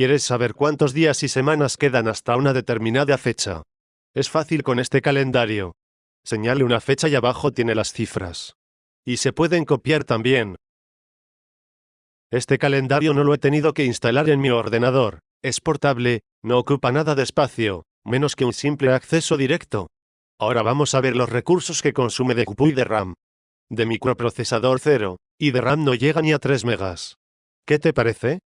¿Quieres saber cuántos días y semanas quedan hasta una determinada fecha? Es fácil con este calendario. Señale una fecha y abajo tiene las cifras. Y se pueden copiar también. Este calendario no lo he tenido que instalar en mi ordenador. Es portable, no ocupa nada de espacio, menos que un simple acceso directo. Ahora vamos a ver los recursos que consume de CPU y de RAM. De microprocesador 0, y de RAM no llega ni a 3 megas. ¿Qué te parece?